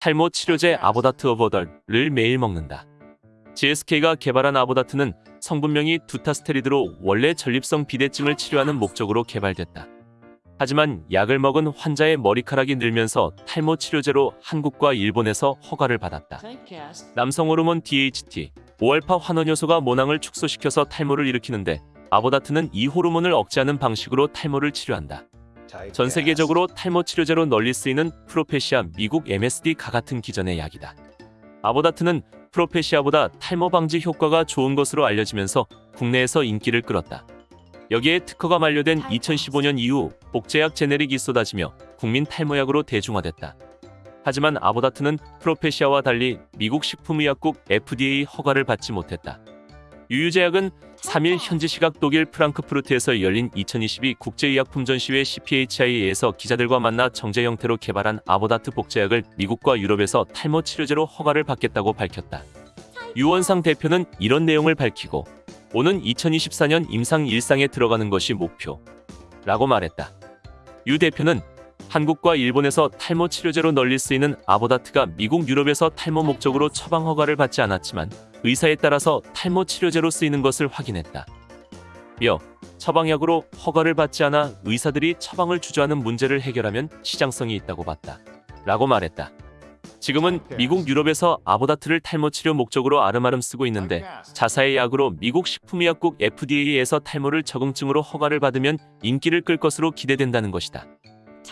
탈모 치료제 아보다트 어버덜을 매일 먹는다. GSK가 개발한 아보다트는 성분명이 두타스테리드로 원래 전립성 비대증을 치료하는 목적으로 개발됐다. 하지만 약을 먹은 환자의 머리카락이 늘면서 탈모 치료제로 한국과 일본에서 허가를 받았다. 남성 호르몬 DHT, 5알파 환원효소가 모낭을 축소시켜서 탈모를 일으키는데 아보다트는 이 호르몬을 억제하는 방식으로 탈모를 치료한다. 전 세계적으로 탈모 치료제로 널리 쓰이는 프로페시아 미국 MSD가 같은 기전의 약이다. 아보다트는 프로페시아보다 탈모 방지 효과가 좋은 것으로 알려지면서 국내에서 인기를 끌었다. 여기에 특허가 만료된 2015년 이후 복제약 제네릭이 쏟아지며 국민 탈모약으로 대중화됐다. 하지만 아보다트는 프로페시아와 달리 미국 식품의약국 FDA 허가를 받지 못했다. 유유제약은 3일 현지 시각 독일 프랑크푸르트에서 열린 2022 국제의약품 전시회 CPHI에서 기자들과 만나 정제 형태로 개발한 아보다트 복제약을 미국과 유럽에서 탈모 치료제로 허가를 받겠다고 밝혔다. 유원상 대표는 이런 내용을 밝히고 오는 2024년 임상 일상에 들어가는 것이 목표 라고 말했다. 유 대표는 한국과 일본에서 탈모 치료제로 널리 쓰이는 아보다트가 미국 유럽에서 탈모 목적으로 처방 허가를 받지 않았지만 의사에 따라서 탈모 치료제로 쓰이는 것을 확인했다. 이어 처방약으로 허가를 받지 않아 의사들이 처방을 주저하는 문제를 해결하면 시장성이 있다고 봤다. 라고 말했다. 지금은 미국 유럽에서 아보다트를 탈모 치료 목적으로 아름아름 쓰고 있는데 자사의 약으로 미국 식품의약국 FDA에서 탈모를 적응증으로 허가를 받으면 인기를 끌 것으로 기대된다는 것이다.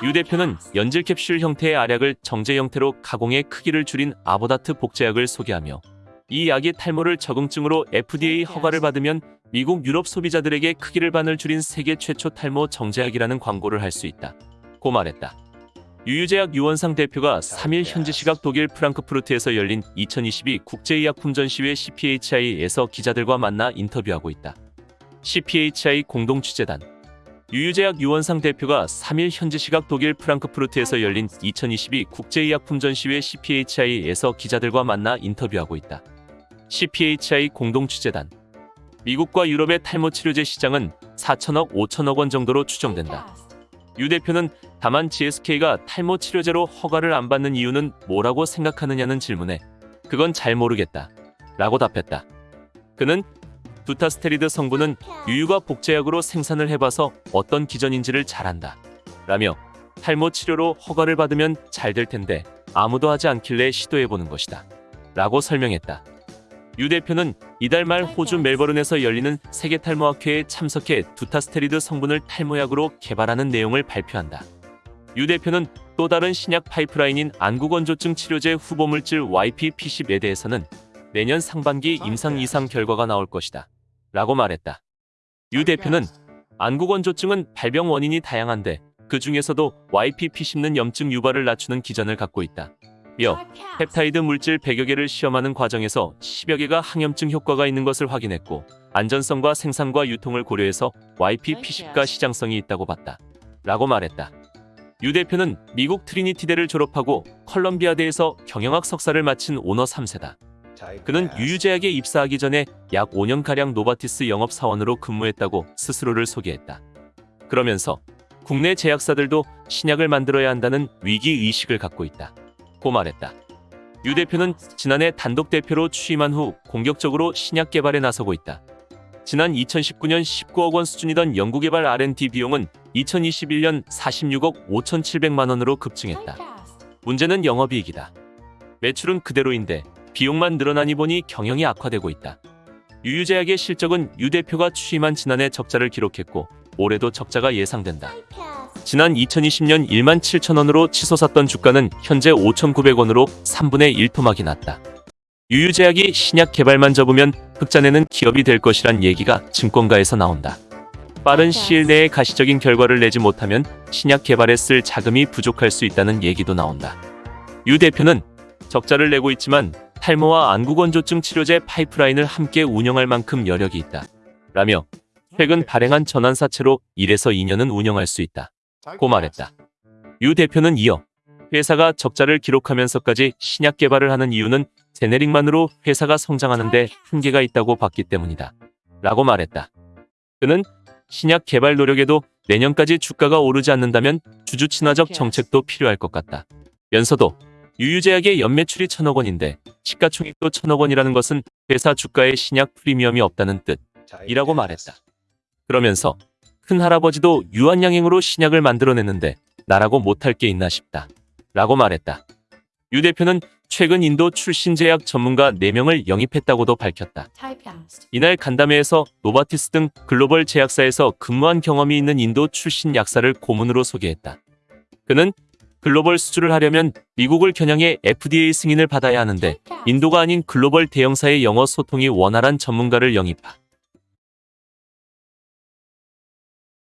유 대표는 연질 캡슐 형태의 알약을 정제 형태로 가공해 크기를 줄인 아보다트 복제약을 소개하며 이 약이 탈모를 적응증으로 FDA 허가를 받으면 미국 유럽 소비자들에게 크기를 반을 줄인 세계 최초 탈모 정제약이라는 광고를 할 수 있다. 고 말했다. 유유제약 유원상 대표가 3일 현지 시각 독일 프랑크푸르트에서 열린 2022 국제의약품 전시회 CPHI에서 기자들과 만나 인터뷰하고 있다. CPHI 공동 취재단 유유제약 유원상 대표가 3일 현지 시각 독일 프랑크푸르트에서 열린 2022 국제의약품 전시회 CPHI에서 기자들과 만나 인터뷰하고 있다. CPHI 공동 취재단 미국과 유럽의 탈모 치료제 시장은 4천억 5천억 원 정도로 추정된다. 유 대표는 다만 GSK가 탈모 치료제로 허가를 안 받는 이유는 뭐라고 생각하느냐는 질문에 그건 잘 모르겠다. 라고 답했다. 그는 두타스테리드 성분은 유유가 복제약으로 생산을 해봐서 어떤 기전인지를 잘 안다. 라며 탈모 치료로 허가를 받으면 잘 될 텐데 아무도 하지 않길래 시도해보는 것이다. 라고 설명했다. 유 대표는 이달 말 호주 멜버른에서 열리는 세계 탈모학회에 참석해 두타스테리드 성분을 탈모약으로 개발하는 내용을 발표한다. 유 대표는 또 다른 신약 파이프라인인 안구건조증 치료제 후보물질 YP-P10에 대해서는 내년 상반기 임상 이상 결과가 나올 것이다. 라고 말했다. 유 대표는 안구건조증은 발병 원인이 다양한데 그 중에서도 YP-P10는 염증 유발을 낮추는 기전을 갖고 있다. 이어 펩타이드 물질 100여 개를 시험하는 과정에서 10여 개가 항염증 효과가 있는 것을 확인했고 안전성과 생산과 유통을 고려해서 YP-P10가 시장성이 있다고 봤다. 라고 말했다. 유 대표는 미국 트리니티대를 졸업하고 컬럼비아대에서 경영학 석사를 마친 오너 3세다. 그는 유유제약에 입사하기 전에 약 5년가량 노바티스 영업사원으로 근무했다고 스스로를 소개했다. 그러면서 국내 제약사들도 신약을 만들어야 한다는 위기의식을 갖고 있다. 고 말했다. 유 대표는 지난해 단독 대표로 취임한 후 공격적으로 신약 개발에 나서고 있다. 지난 2019년 19억 원 수준이던 연구개발 R&D 비용은 2021년 46억 5,700만 원으로 급증했다. 문제는 영업이익이다. 매출은 그대로인데 비용만 늘어나니 보니 경영이 악화되고 있다. 유유제약의 실적은 유 대표가 취임한 지난해 적자를 기록했고 올해도 적자가 예상된다. 지난 2020년 1만 7천 원으로 치솟았던 주가는 현재 5,900원으로 3분의 1 토막이 났다. 유유제약이 신약 개발만 접으면 흑자내는 기업이 될 것이란 얘기가 증권가에서 나온다. 빠른 시일 내에 가시적인 결과를 내지 못하면 신약 개발에 쓸 자금이 부족할 수 있다는 얘기도 나온다. 유 대표는 적자를 내고 있지만 탈모와 안구건조증 치료제 파이프라인을 함께 운영할 만큼 여력이 있다. 라며 최근 발행한 전환사채로 1에서 2년은 운영할 수 있다. 고 말했다. 유 대표는 이어 회사가 적자를 기록하면서까지 신약 개발을 하는 이유는 제네릭만으로 회사가 성장하는 데 한계가 있다고 봤기 때문이다. 라고 말했다. 그는 신약 개발 노력에도 내년까지 주가가 오르지 않는다면 주주 친화적 정책도 필요할 것 같다. 면서도 유유제약의 연매출이 천억 원인데 시가총액도 천억 원이라는 것은 회사 주가에 신약 프리미엄이 없다는 뜻이라고 말했다. 그러면서 큰 할아버지도 유한양행으로 신약을 만들어냈는데 나라고 못할 게 있나 싶다. 라고 말했다. 유 대표는 최근 인도 출신 제약 전문가 4명을 영입했다고도 밝혔다. 이날 간담회에서 노바티스 등 글로벌 제약사에서 근무한 경험이 있는 인도 출신 약사를 고문으로 소개했다. 그는 글로벌 수주를 하려면 미국을 겨냥해 FDA 승인을 받아야 하는데. 인도가 아닌 글로벌 대형사의 영어 소통이 원활한 전문가를 영입하.